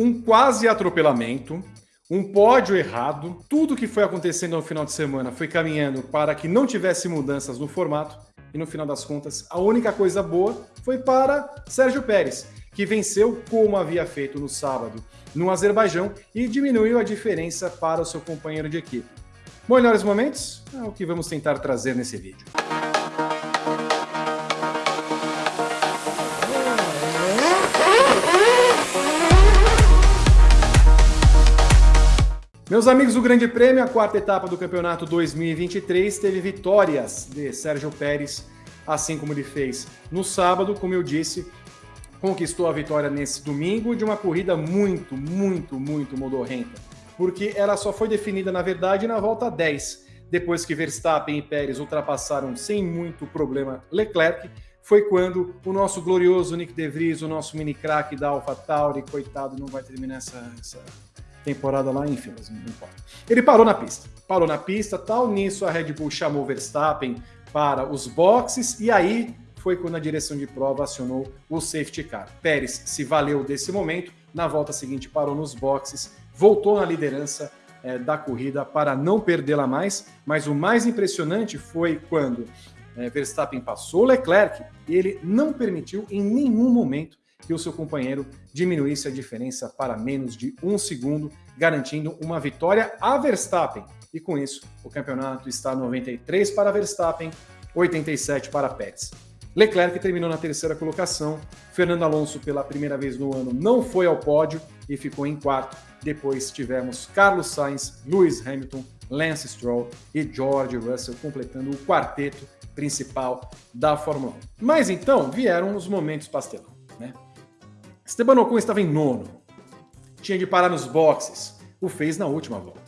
um quase atropelamento, um pódio errado, tudo que foi acontecendo no final de semana foi caminhando para que não tivesse mudanças no formato, e no final das contas, a única coisa boa foi para Sérgio Pérez, que venceu como havia feito no sábado no Azerbaijão e diminuiu a diferença para o seu companheiro de equipe. Melhores momentos? É o que vamos tentar trazer nesse vídeo. Meus amigos do Grande Prêmio, a quarta etapa do campeonato 2023 teve vitórias de Sérgio Pérez, assim como ele fez no sábado, como eu disse, conquistou a vitória nesse domingo de uma corrida muito, muito, muito modorrenta, porque ela só foi definida, na verdade, na volta 10, depois que Verstappen e Pérez ultrapassaram sem muito problema Leclerc, foi quando o nosso glorioso Nick De Vries, o nosso mini craque da AlphaTauri, coitado, não vai terminar essa, essa temporada lá, enfim, mas não importa. Ele parou na pista, parou na pista, tal, nisso a Red Bull chamou Verstappen para os boxes, e aí foi quando a direção de prova acionou o safety car. Pérez se valeu desse momento, na volta seguinte parou nos boxes, voltou na liderança é, da corrida para não perdê-la mais, mas o mais impressionante foi quando é, Verstappen passou Leclerc e ele não permitiu em nenhum momento que o seu companheiro diminuísse a diferença para menos de um segundo, garantindo uma vitória a Verstappen. E com isso, o campeonato está 93 para Verstappen, 87 para Pérez. Leclerc terminou na terceira colocação. Fernando Alonso, pela primeira vez no ano, não foi ao pódio e ficou em quarto. Depois tivemos Carlos Sainz, Lewis Hamilton, Lance Stroll e George Russell completando o quarteto principal da Fórmula 1. Mas então vieram os momentos pastelão. Né? Esteban Ocon estava em nono. Tinha de parar nos boxes. O fez na última volta.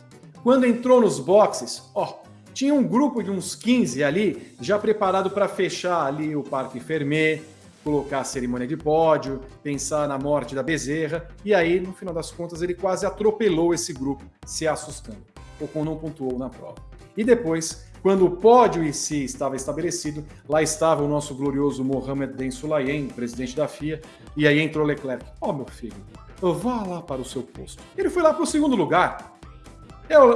Quando entrou nos boxes, ó, tinha um grupo de uns 15 ali, já preparado para fechar ali o Parque Fermé, colocar a cerimônia de pódio, pensar na morte da Bezerra, e aí, no final das contas, ele quase atropelou esse grupo, se assustando. Ocon não pontuou na prova. E depois, quando o pódio em si estava estabelecido, lá estava o nosso glorioso Mohamed Ben Sulayem, presidente da FIA, e aí entrou Leclerc. Ó, oh, meu filho, vá lá para o seu posto. Ele foi lá para o segundo lugar.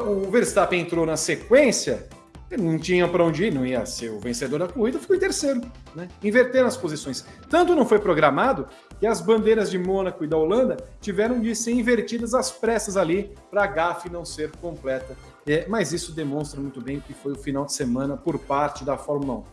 O Verstappen entrou na sequência, não tinha para onde ir, não ia ser o vencedor da corrida, ficou em terceiro, né? Invertendo as posições. Tanto não foi programado que as bandeiras de Mônaco e da Holanda tiveram de ser invertidas às pressas ali para a gafe não ser completa é, mas isso demonstra muito bem que foi o final de semana por parte da Fórmula 1.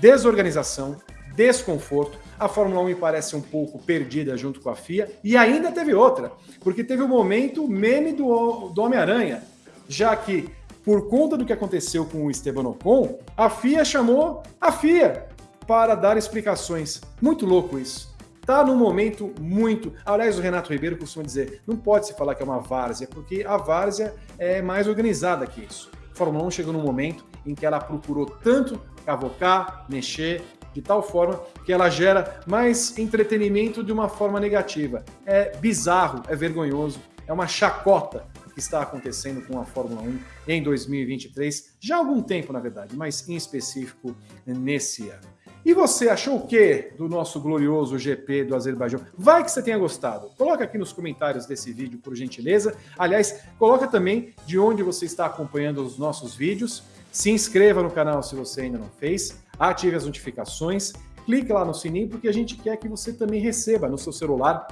Desorganização, desconforto. A Fórmula 1 me parece um pouco perdida junto com a FIA. E ainda teve outra, porque teve o um momento meme do, do Homem-Aranha, já que, por conta do que aconteceu com o Esteban Ocon, a FIA chamou a FIA para dar explicações. Muito louco isso está num momento muito. Aliás, o Renato Ribeiro costuma dizer: não pode se falar que é uma várzea, porque a várzea é mais organizada que isso. A Fórmula 1 chegou num momento em que ela procurou tanto cavocar, mexer, de tal forma que ela gera mais entretenimento de uma forma negativa. É bizarro, é vergonhoso, é uma chacota que está acontecendo com a Fórmula 1 em 2023, já há algum tempo, na verdade, mas em específico nesse ano. E você achou o que do nosso glorioso GP do Azerbaijão? Vai que você tenha gostado. Coloca aqui nos comentários desse vídeo, por gentileza. Aliás, coloca também de onde você está acompanhando os nossos vídeos. Se inscreva no canal se você ainda não fez. Ative as notificações. Clique lá no sininho, porque a gente quer que você também receba no seu celular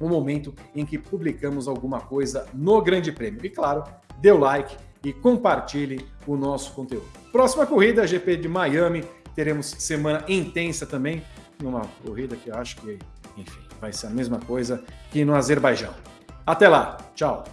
o momento em que publicamos alguma coisa no Grande Prêmio. E claro, dê o like e compartilhe o nosso conteúdo. Próxima corrida, GP de Miami, Teremos semana intensa também, numa corrida que eu acho que, enfim, vai ser a mesma coisa que no Azerbaijão. Até lá, tchau!